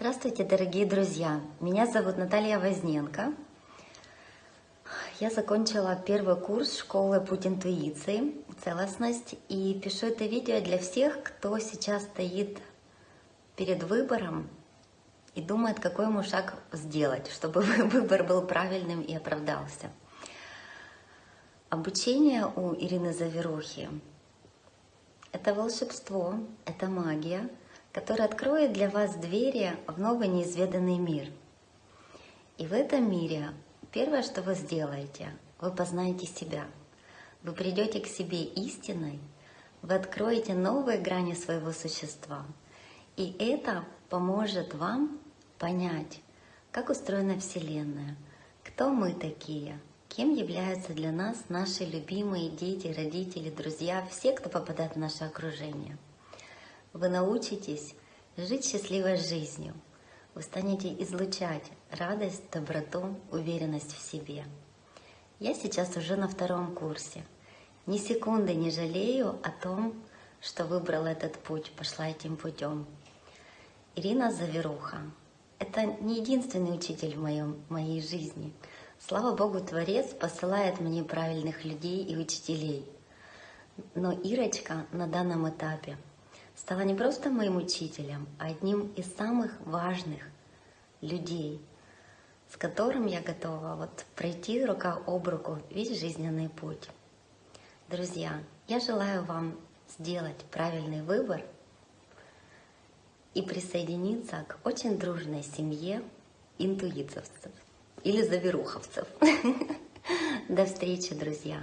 Здравствуйте, дорогие друзья! Меня зовут Наталья Возненко. Я закончила первый курс школы «Путь интуиции. Целостность» и пишу это видео для всех, кто сейчас стоит перед выбором и думает, какой ему шаг сделать, чтобы выбор был правильным и оправдался. Обучение у Ирины Заверухи – это волшебство, это магия – который откроет для вас двери в новый неизведанный мир. И в этом мире первое, что вы сделаете, вы познаете себя. Вы придете к себе истиной, вы откроете новые грани своего существа. И это поможет вам понять, как устроена Вселенная, кто мы такие, кем являются для нас наши любимые дети, родители, друзья, все, кто попадает в наше окружение – вы научитесь жить счастливой жизнью. Вы станете излучать радость, доброту, уверенность в себе. Я сейчас уже на втором курсе. Ни секунды не жалею о том, что выбрала этот путь, пошла этим путем. Ирина Заверуха – это не единственный учитель в моем, моей жизни. Слава Богу, Творец посылает мне правильных людей и учителей. Но Ирочка на данном этапе – стала не просто моим учителем, а одним из самых важных людей, с которым я готова вот пройти рука об руку весь жизненный путь. Друзья, я желаю вам сделать правильный выбор и присоединиться к очень дружной семье интуитовцев или заверуховцев. До встречи, друзья!